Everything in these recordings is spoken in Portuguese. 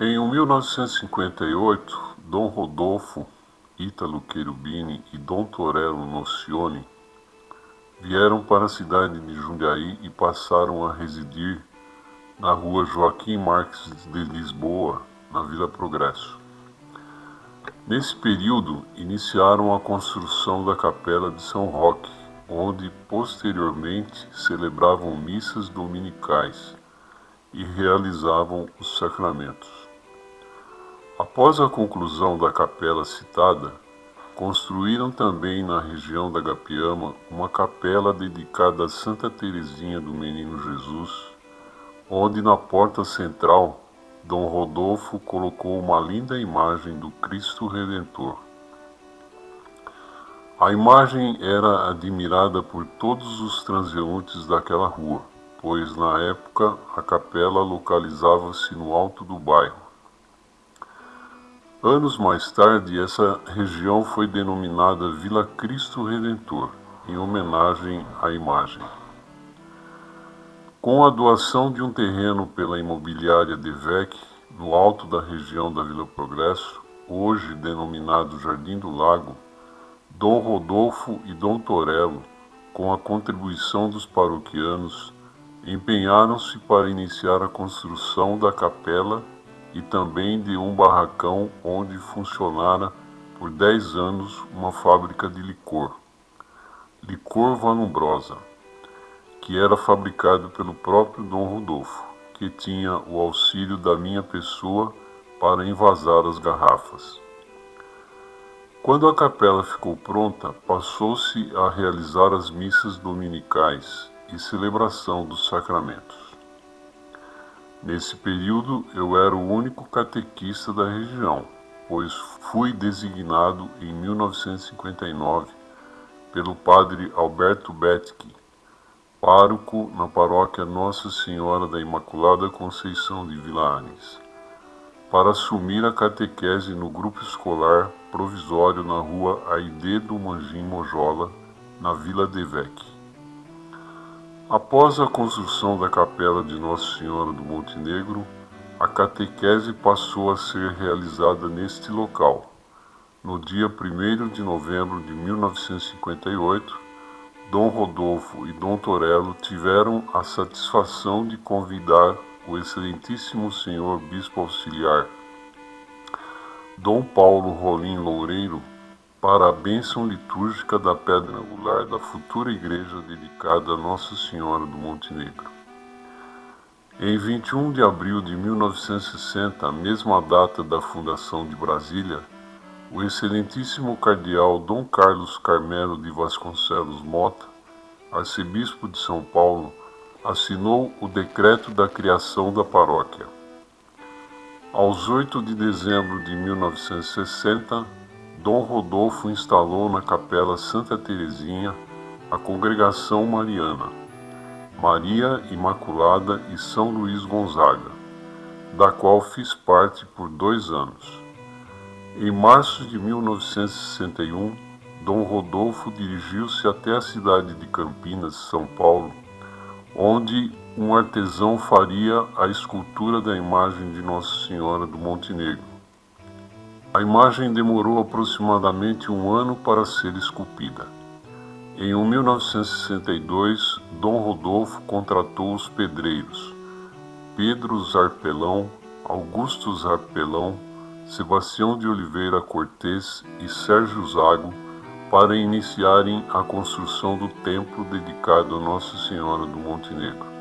Em 1958, Dom Rodolfo Ítalo Cherubini e Dom Torello Nocioni vieram para a cidade de Jundiaí e passaram a residir na rua Joaquim Marques de Lisboa, na Vila Progresso. Nesse período, iniciaram a construção da Capela de São Roque, onde posteriormente celebravam missas dominicais e realizavam os sacramentos. Após a conclusão da capela citada, construíram também na região da Gapiama uma capela dedicada a Santa Teresinha do Menino Jesus, onde na porta central Dom Rodolfo colocou uma linda imagem do Cristo Redentor. A imagem era admirada por todos os transeuntes daquela rua, pois na época a capela localizava-se no alto do bairro. Anos mais tarde, essa região foi denominada Vila Cristo Redentor, em homenagem à imagem. Com a doação de um terreno pela imobiliária Devec, no alto da região da Vila Progresso, hoje denominado Jardim do Lago, Dom Rodolfo e Dom Torello, com a contribuição dos paroquianos, empenharam-se para iniciar a construção da capela e também de um barracão onde funcionara por dez anos uma fábrica de licor, Licor Vanumbrosa que era fabricado pelo próprio Dom Rodolfo, que tinha o auxílio da minha pessoa para envasar as garrafas. Quando a capela ficou pronta, passou-se a realizar as missas dominicais e celebração dos sacramentos. Nesse período, eu era o único catequista da região, pois fui designado em 1959 pelo padre Alberto Betke pároco na paróquia Nossa Senhora da Imaculada Conceição de Vila Anes, para assumir a catequese no grupo escolar provisório na rua Aide do Manjim Mojola, na Vila Devec. Após a construção da capela de Nossa Senhora do Montenegro, a catequese passou a ser realizada neste local. No dia 1 de novembro de 1958, Dom Rodolfo e Dom Torello tiveram a satisfação de convidar o excelentíssimo senhor bispo auxiliar Dom Paulo Rolim Loureiro para a bênção litúrgica da pedra angular da futura igreja dedicada a Nossa Senhora do Montenegro. Em 21 de abril de 1960, a mesma data da fundação de Brasília, o excelentíssimo cardeal Dom Carlos Carmelo de Vasconcelos Mota, arcebispo de São Paulo, assinou o decreto da criação da paróquia. Aos 8 de dezembro de 1960, Dom Rodolfo instalou na Capela Santa Teresinha a Congregação Mariana, Maria Imaculada e São Luís Gonzaga, da qual fiz parte por dois anos. Em março de 1961, Dom Rodolfo dirigiu-se até a cidade de Campinas, São Paulo, onde um artesão faria a escultura da imagem de Nossa Senhora do Montenegro. A imagem demorou aproximadamente um ano para ser esculpida. Em 1962, Dom Rodolfo contratou os pedreiros Pedro Zarpelão, Augusto Zarpelão, Sebastião de Oliveira Cortes e Sérgio Zago para iniciarem a construção do templo dedicado a Nossa Senhora do Montenegro.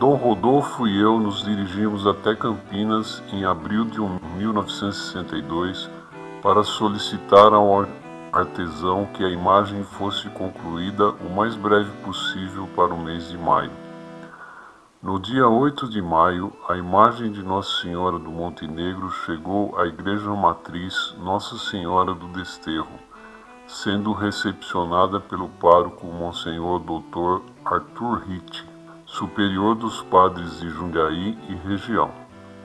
Dom Rodolfo e eu nos dirigimos até Campinas em abril de 1962 para solicitar ao artesão que a imagem fosse concluída o mais breve possível para o mês de maio. No dia 8 de maio, a imagem de Nossa Senhora do Montenegro chegou à Igreja Matriz Nossa Senhora do Desterro, sendo recepcionada pelo pároco Monsenhor Dr. Arthur Ritt, superior dos padres de Jundiaí e região.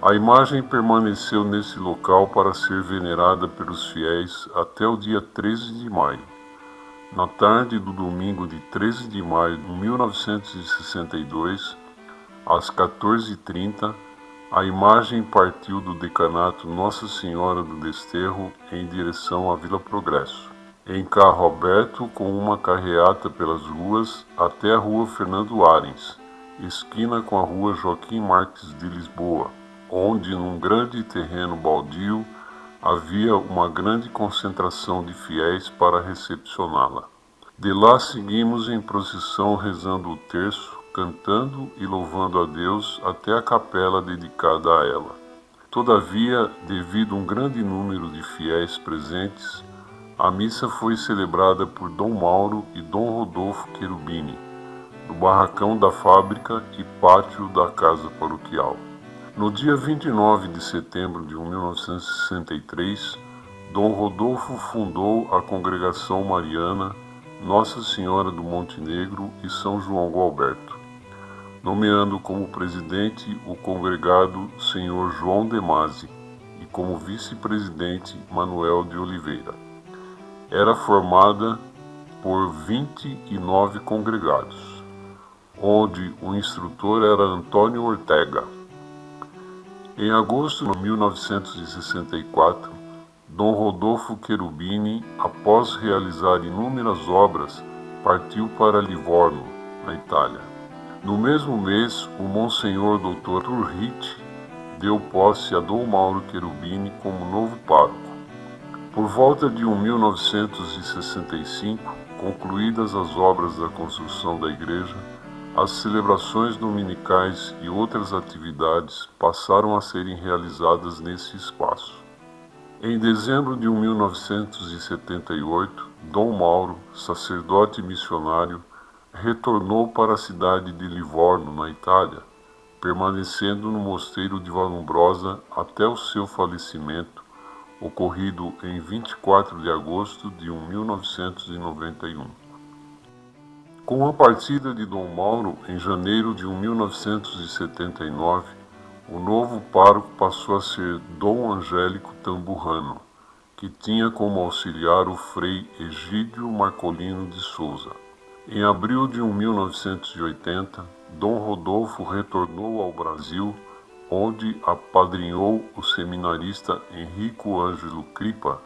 A imagem permaneceu nesse local para ser venerada pelos fiéis até o dia 13 de maio. Na tarde do domingo de 13 de maio de 1962, às 14h30, A imagem partiu do decanato Nossa Senhora do Desterro em direção à Vila Progresso, em carro aberto com uma carreata pelas ruas até a rua Fernando Arens, esquina com a rua Joaquim Marques de Lisboa, onde, num grande terreno baldio, havia uma grande concentração de fiéis para recepcioná-la. De lá seguimos em procissão rezando o terço, cantando e louvando a Deus até a capela dedicada a ela. Todavia, devido a um grande número de fiéis presentes, a missa foi celebrada por Dom Mauro e Dom Rodolfo Cherubini, no barracão da fábrica e pátio da casa paroquial. No dia 29 de setembro de 1963, Dom Rodolfo fundou a Congregação Mariana Nossa Senhora do Montenegro e São João Gualberto, nomeando como presidente o congregado Senhor João Demasi e como vice-presidente Manuel de Oliveira. Era formada por 29 congregados, onde o instrutor era Antônio Ortega. Em agosto de 1964, Dom Rodolfo Cherubini, após realizar inúmeras obras, partiu para Livorno, na Itália. No mesmo mês, o Monsenhor Dr. Turrit deu posse a Dom Mauro Cherubini como novo pároco. Por volta de 1965, concluídas as obras da construção da igreja, as celebrações dominicais e outras atividades passaram a serem realizadas nesse espaço. Em dezembro de 1978, Dom Mauro, sacerdote missionário, retornou para a cidade de Livorno, na Itália, permanecendo no mosteiro de Valombrosa até o seu falecimento, ocorrido em 24 de agosto de 1991. Com a partida de Dom Mauro em janeiro de 1979, o novo pároco passou a ser Dom Angélico Tamburrano, que tinha como auxiliar o frei Egídio Marcolino de Souza. Em abril de 1980, Dom Rodolfo retornou ao Brasil, onde apadrinhou o seminarista Henrico Ângelo Cripa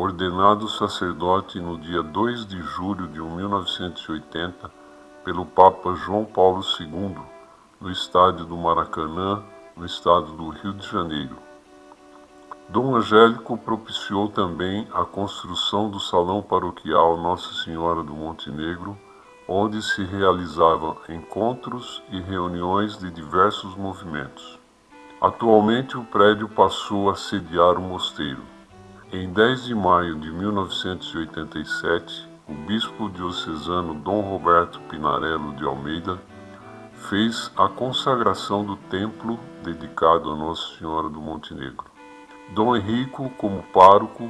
ordenado sacerdote no dia 2 de julho de 1980 pelo Papa João Paulo II, no estádio do Maracanã, no estado do Rio de Janeiro. Dom Angélico propiciou também a construção do Salão Paroquial Nossa Senhora do Montenegro, onde se realizavam encontros e reuniões de diversos movimentos. Atualmente o prédio passou a sediar o mosteiro. Em 10 de maio de 1987, o bispo diocesano Dom Roberto Pinarello de Almeida fez a consagração do templo dedicado a Nossa Senhora do Montenegro. Dom Henrico, como pároco,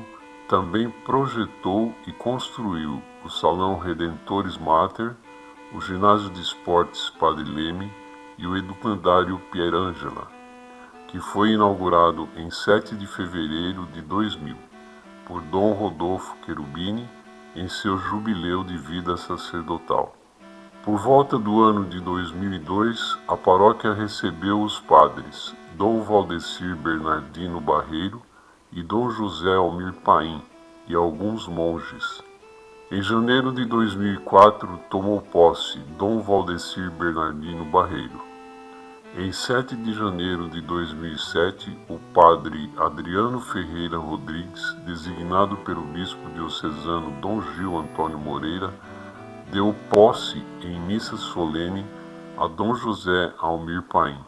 também projetou e construiu o Salão Redentores Mater, o Ginásio de Esportes Padre Leme e o Educandário Pierangela, que foi inaugurado em 7 de fevereiro de 2000 por Dom Rodolfo Cherubini em seu jubileu de vida sacerdotal. Por volta do ano de 2002, a paróquia recebeu os padres Dom Valdecir Bernardino Barreiro e Dom José Almir Paim e alguns monges. Em janeiro de 2004, tomou posse Dom Valdecir Bernardino Barreiro. Em 7 de janeiro de 2007, o padre Adriano Ferreira Rodrigues, designado pelo bispo diocesano Dom Gil Antônio Moreira, deu posse em missa solene a Dom José Almir Paim.